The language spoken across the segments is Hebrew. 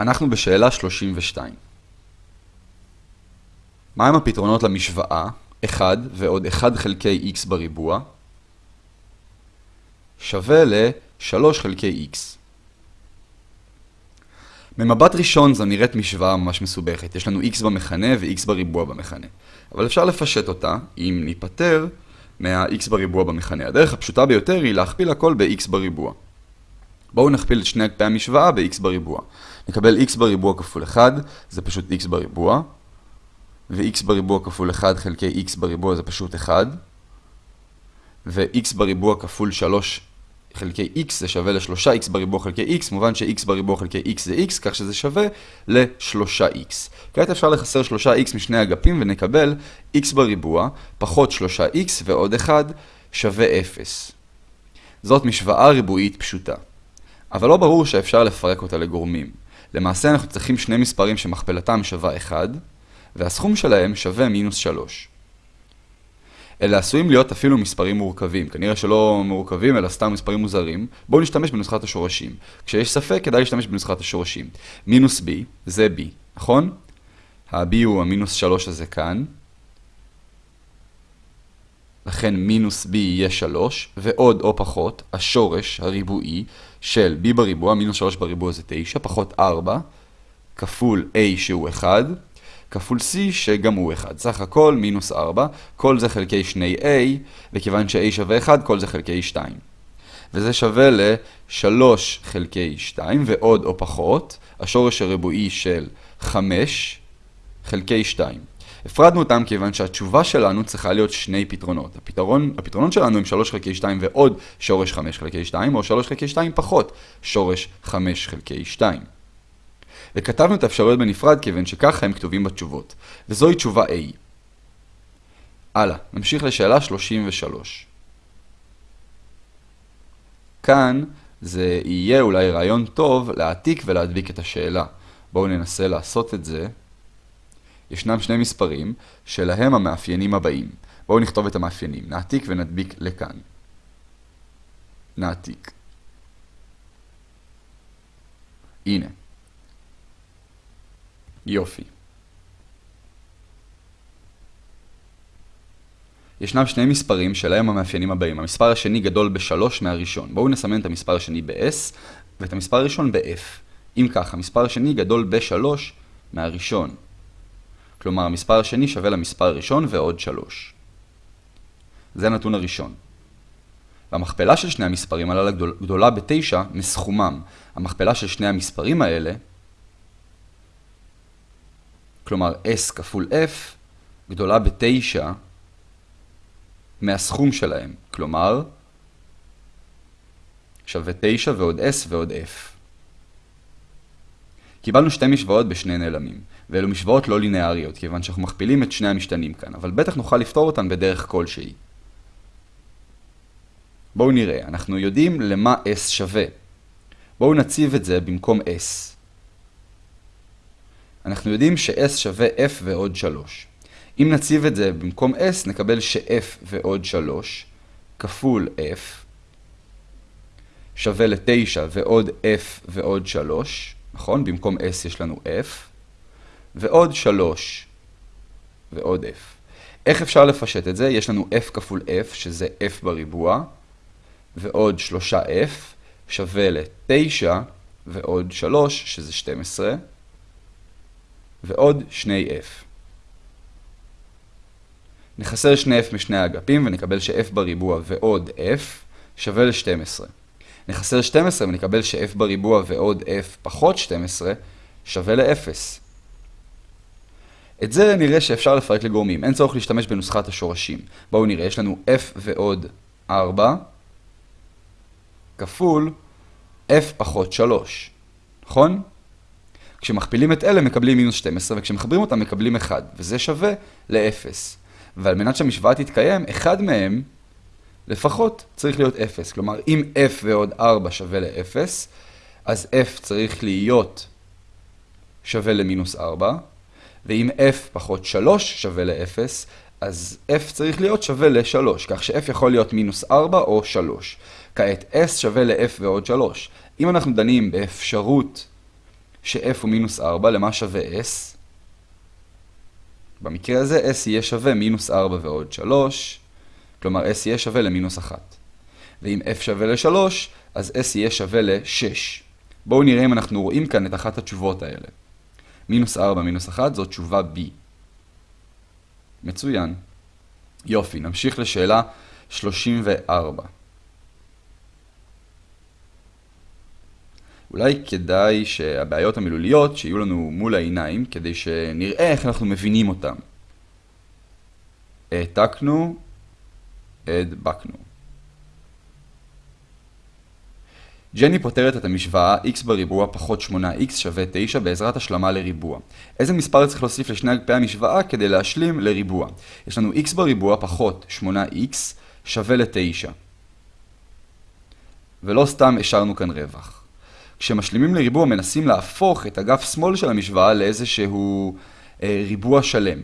אנחנו בשאלה 32. מהם הפתרונות למשוואה 1 ועוד 1 חלקי x בריבוע שווה ל-3 חלקי x? ממבט ראשון זו נראית משוואה ממש מסובכת. יש לנו x במכנה ו-x בריבוע במכנה. אבל אפשר לפשט אותה אם ניפטר מה-x בריבוע במכנה. הדרך הפשוטה ביותר היא להכפיל הכל ב-x בריבוע. בואו נכפיל את שני אגפי המשוואה ב-x בריבוע. נקבל x בריבוע כפול 1, זה פשוט x בריבוע, ו-x בריבוע כפול 1 חלקי x בריבוע זה פשוט 1, ו-x בריבוע כפול 3 חלקי x זה שווה ל-3x בריבוע חלקי x, מובן ש-x בריבוע חלקי x זה x, כך שזה שווה ל-3x. כעת אפשר לחסר 3x משני אגפים ונקבל x בריבוע פחות 3x ועוד 1 שווה 0. זאת משוואה ריבועית פשוטה. אבל לא ברור שאפשר לפרק אותה לגורמים. למעשה אנחנו צריכים שני מספרים שמכפלתם שווה 1, והסכום שלהם שווה מינוס 3. אלה עשויים להיות אפילו מספרים מורכבים, כנראה שלא מורכבים אלא סתם מספרים מוזרים. בואו נשתמש בנוסחת השורשים. כשיש ספק כדאי להשתמש בנוסחת השורשים. מינוס b זה b, נכון? ה-b הוא המינוס 3 הזה כאן. לכן מינוס b יהיה 3, ועוד או פחות, השורש הריבועי של b בריבוע, מינוס 3 בריבוע זה 9, פחות 4, כפול a שהוא 1, כפול c שגם הוא 1. סך הכל מינוס 4, כל זה חלקי 2a, וכיוון ש-a שווה 1, כל זה חלקי 2. וזה שווה ל-3 חלקי 2, ועוד או פחות, השורש הריבועי של 5 חלקי 2. הפרדנו אותם כיוון שהתשובה שלנו צריכה להיות שני פתרונות. הפתרון, הפתרונות שלנו הם 3 חלקי 2 ועוד שורש 5 חלקי 2, או 3 חלקי 2 פחות שורש 5 חלקי 2. וכתבנו את האפשרויות בנפרד כיוון שככה הם כתובים בתשובות. וזוהי תשובה A. הלאה, נמשיך לשאלה 33. כאן זה יהיה אולי רעיון טוב להעתיק ולהדביק את השאלה. בואו ננסה לעשות את זה. ישנם שני מספרים שלהם המאפיינים הבאים. בואו נכתוב את המאפיינים. נעתיק ונדביק לכאן. נעתיק. הנה. יופי. ישנם שני מספרים שלהם המאפיינים הבאים. המספר השני גדול בשלוש מהראשון. בואו נסמן את המספר השני ב-S ואת המספר הראשון ב-F. אם כך, המספר השני גדול בשלוש מהראשון. כלומר, המספר השני שווה למספר הראשון ועוד 3. זה הנתון הראשון. והמכפלה של שני המספרים הללו גדולה ב-9 מסכומם. המכפלה של שני המספרים האלה, כלומר s כפול f, גדולה ב-9 מהסכום שלהם. כלומר, שווה 9 ועוד s ועוד f. קיבלנו שתי משוואות בשני נעלמים, ואלו משוואות לא לינאריות, כיוון שאנחנו מכפילים את שני המשתנים כאן, אבל בטח נוכל לפתור אותן בדרך כלשהי. בואו נראה, אנחנו יודעים למה s שווה. בואו נציב את זה במקום s. אנחנו יודעים ש-s שווה f ועוד 3. אם נציב את זה במקום s, נקבל ש-f ועוד 3 כפול f שווה ל-9 ועוד f ועוד 3. נכון? במקום s יש לנו f, ועוד 3 ועוד f. איך אפשר לפשט את זה? יש לנו f כפול f, שזה f בריבוע, ועוד 3f, שווה ל-9 ועוד 3, שזה 12, ועוד 2f. נחסר 2f משני האגפים ונקבל ש-f בריבוע ועוד f שווה ל-12. נחסר 12 ונקבל ש-f בריבוע ועוד f פחות 12 שווה ל-0. את זה נראה שאפשר לפרק לגורמים, אין צורך להשתמש בנוסחת השורשים. בואו נראה, יש לנו f ועוד 4 כפול f פחות 3, נכון? כשמכפילים את אלה מקבלים מינוס 12 וכשמחברים אותם מקבלים 1, וזה שווה ל-0. ועל מנת שהמשוואה תתקיים, אחד מהם לפחות צריך להיות 0. כלומר, אם f ועוד 4 שווה ל-0, אז f צריך להיות שווה למינוס 4, ואם f פחות 3 שווה ל-0, אז f צריך להיות שווה ל-3, כך ש-f יכול להיות מינוס 4 או 3. כעת s שווה ל-f ועוד 3. אם אנחנו דנים באפשרות ש-f הוא מינוס 4, למה שווה s? במקרה הזה s יהיה שווה מינוס 4 ועוד 3, כלומר s יהיה שווה למינוס 1. ואם f שווה ל-3, אז s יהיה שווה ל-6. בואו נראה אם אנחנו רואים כאן את אחת התשובות האלה. מינוס 4 מינוס 1 זו תשובה b. מצוין. יופי, נמשיך לשאלה 34. אולי כדאי שהבעיות המילוליות שיהיו לנו מול העיניים, כדי שנראה איך אנחנו מבינים אותן. העתקנו, הדבקנו. ג'ני פותרת את המשוואה x בריבוע פחות 8x שווה 9 בעזרת השלמה לריבוע. איזה מספר צריך להוסיף לשני אגפי המשוואה כדי להשלים לריבוע? יש לנו x בריבוע פחות 8x שווה ל-9. ולא סתם השארנו כאן רווח. כשמשלימים לריבוע מנסים להפוך את אגף שמאל של המשוואה לאיזשהו אה, ריבוע שלם.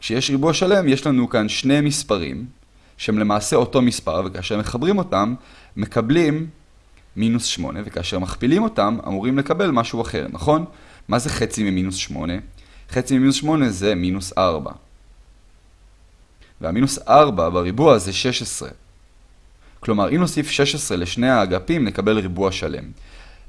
כשיש ריבוע שלם יש לנו כאן שני מספרים שהם למעשה אותו מספר וכאשר מחברים אותם מקבלים מינוס 8 וכאשר מכפילים אותם אמורים לקבל משהו אחר, נכון? מה זה חצי ממינוס 8? חצי ממינוס 8 זה מינוס 4. והמינוס 4 בריבוע זה 16. כלומר, אם נוסיף 16 לשני האגפים, נקבל ריבוע שלם.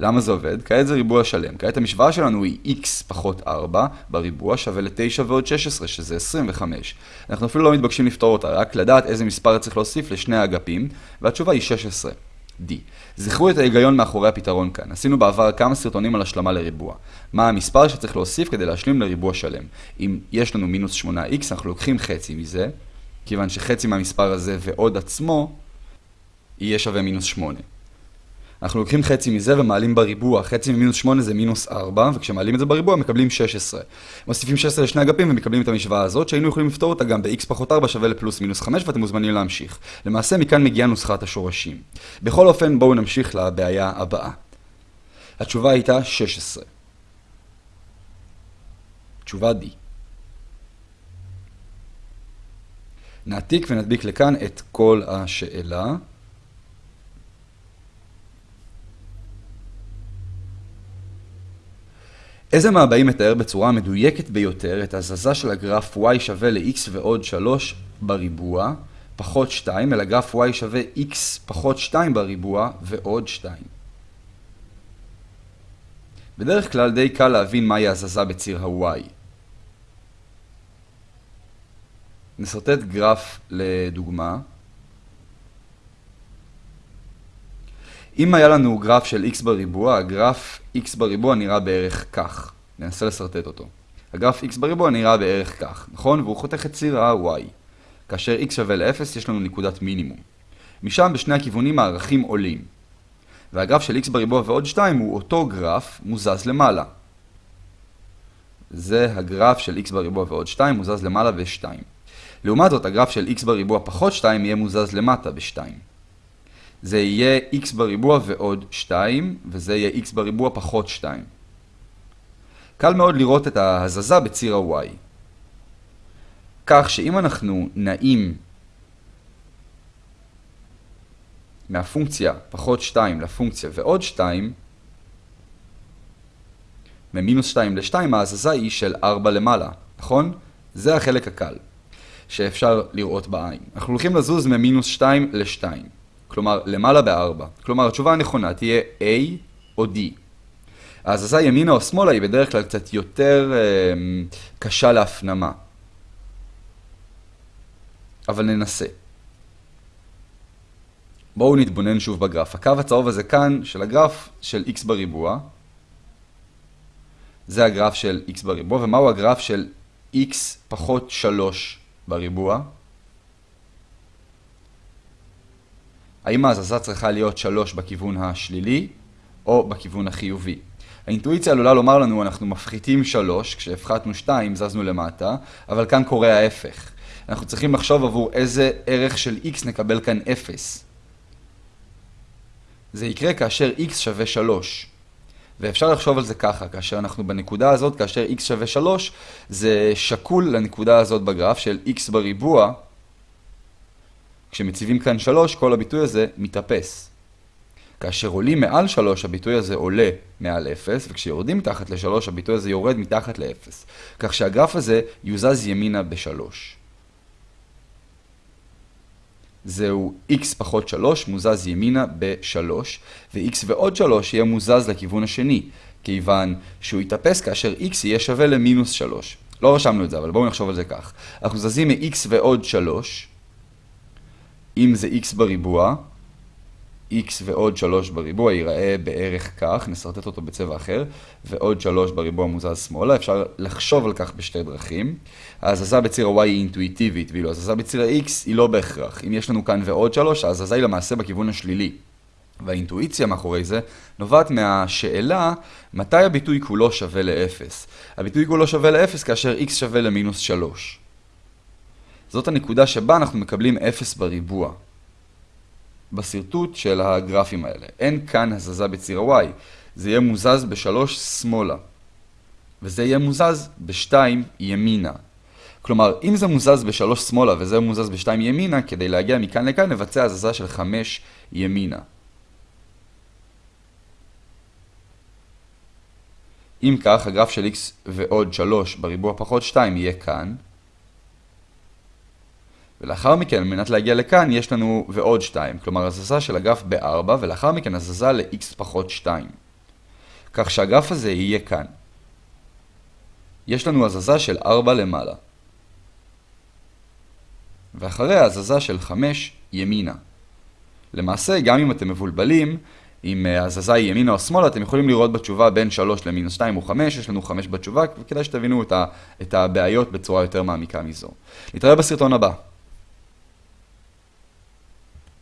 למה זה עובד? כעת זה ריבוע שלם. כעת המשוואה שלנו היא x פחות 4 בריבוע שווה ל-9 ועוד 16, שזה 25. אנחנו אפילו לא מתבקשים לפתור אותה, רק לדעת איזה מספר צריך להוסיף לשני האגפים, והתשובה היא 16. D. זכרו את ההיגיון מאחורי הפתרון כאן. עשינו בעבר כמה סרטונים על השלמה לריבוע. מה המספר שצריך להוסיף כדי להשלים לריבוע שלם. אם יש לנו מינוס 8x, אנחנו לוקחים חצי מזה, כיוון שחצי מהמספר הזה ועוד עצמו יהיה שווה מינוס 8. אנחנו לוקחים חצי מזה ומעלים בריבוע, חצי ממינוס 8 זה מינוס 4, וכשמעלים את זה בריבוע מקבלים 16. מוסיפים 16 לשני אגפים ומקבלים את המשוואה הזאת, שהיינו יכולים לפתור אותה גם ב-x פחות 4 שווה לפלוס מינוס 5, ואתם מוזמנים להמשיך. למעשה מכאן מגיעה נוסחת השורשים. בכל אופן, בואו נמשיך לבעיה הבאה. התשובה הייתה 16. תשובה D. נעתיק ונדביק לכאן את כל השאלה. איזה מהבאים מתאר בצורה המדויקת ביותר את הזזה של הגרף y שווה ל-x ועוד 3 בריבוע, פחות 2, אל הגרף y שווה x פחות 2 בריבוע ועוד 2. בדרך כלל די קל להבין מהי הזזה בציר ה-y. נסרטט גרף לדוגמה. אם היה לנו גרף של x בריבוע, הגרף x בריבוע נראה בערך כך. ננסה לסרטט אותו. הגרף x בריבוע נראה בערך כך, נכון? והוא חותך את ציר ה-y. כאשר x שווה ל-0 יש לנו נקודת מינימום. משם בשני הכיוונים הערכים עולים. והגרף של x בריבוע ועוד 2 הוא אותו גרף מוזז למעלה. זה הגרף של x בריבוע ועוד 2 מוזז למעלה ב-2. לעומת זאת, הגרף של x בריבוע פחות 2 יהיה מוזז למטה ב-2. זה יהיה x בריבוע ועוד 2, וזה יהיה x בריבוע פחות 2. קל מאוד לראות את ההזזה בציר ה-y. כך שאם אנחנו נעים מהפונקציה פחות 2 לפונקציה ועוד 2, ממינוס 2 ל-2 ההזזה היא של 4 למעלה, נכון? זה החלק הקל שאפשר לראות בעין. אנחנו הולכים לזוז ממינוס 2 ל-2. כלומר למעלה ב-4. כלומר התשובה הנכונה תהיה A או D. ההזזה ימינה או שמאלה היא בדרך כלל קצת יותר אה, קשה להפנמה. אבל ננסה. בואו נתבונן שוב בגרף. הקו הצהוב הזה כאן של הגרף של x בריבוע. זה הגרף של x בריבוע, ומהו הגרף של x פחות 3 בריבוע? האם ההזזה צריכה להיות 3 בכיוון השלילי או בכיוון החיובי? האינטואיציה עלולה לומר לנו אנחנו מפחיתים 3, כשהפחתנו 2 זזנו למטה, אבל כאן קורה ההפך. אנחנו צריכים לחשוב עבור איזה ערך של x נקבל כאן 0. זה יקרה כאשר x שווה 3. ואפשר לחשוב על זה ככה, כאשר אנחנו בנקודה הזאת, כאשר x שווה 3, זה שקול לנקודה הזאת בגרף של x בריבוע כשמציבים כאן 3, כל הביטוי הזה מתאפס. כאשר עולים מעל 3 הביטוי הזה עולה מעל 0, וכשיורדים מתחת ל-3 הביטוי הזה יורד מתחת ל-0. כך שהגרף הזה יוזז ימינה ב-3. זהו x פחות 3 מוזז ימינה ב-3, ו-x ועוד 3 יהיה מוזז לכיוון השני, כיוון שהוא יתאפס כאשר x יהיה שווה למינוס 3. לא רשמנו את זה, אבל בואו נחשוב על זה כך. אנחנו זזים מ-x ועוד 3, אם זה x בריבוע, x ועוד 3 בריבוע ייראה בערך כך, נסרטט אותו בצבע אחר, ועוד 3 בריבוע מוזז שמאלה, אפשר לחשוב על כך בשתי דרכים. ההזזה בציר ה-y היא אינטואיטיבית, ואילו ההזזה בציר ה-x היא לא בהכרח. אם יש לנו כאן ועוד 3, ההזזה היא למעשה בכיוון השלילי. והאינטואיציה מאחורי זה נובעת מהשאלה מתי הביטוי כולו שווה ל-0. הביטוי כולו שווה ל-0 כאשר x שווה למינוס 3. זאת הנקודה שבה אנחנו מקבלים 0 בריבוע. בשרטוט של הגרפים האלה. אין כאן הזזה בציר ה-y. זה יהיה מוזז ב-3 שמאלה. וזה יהיה מוזז ב-2 ימינה. כלומר, אם זה מוזז ב-3 שמאלה וזה מוזז ב-2 ימינה, כדי להגיע מכאן לכאן נבצע הזזה של 5 ימינה. אם כך, הגרף של x ועוד 3 בריבוע פחות 2 יהיה כאן. ולאחר מכן, על מנת להגיע לכאן, יש לנו ועוד 2, כלומר הזזה של הגרף ב-4, ולאחר מכן הזזה ל-x פחות 2. כך שהגרף הזה יהיה כאן. יש לנו הזזה של 4 למעלה. ואחריה הזזה של 5 ימינה. למעשה, גם אם אתם מבולבלים, אם הזזה היא ימינה או שמאלה, אתם יכולים לראות בתשובה בין 3 למינוס 2 או 5, יש לנו 5 בתשובה, וכדאי שתבינו את הבעיות בצורה יותר מעמיקה מזו. נתראה בסרטון הבא.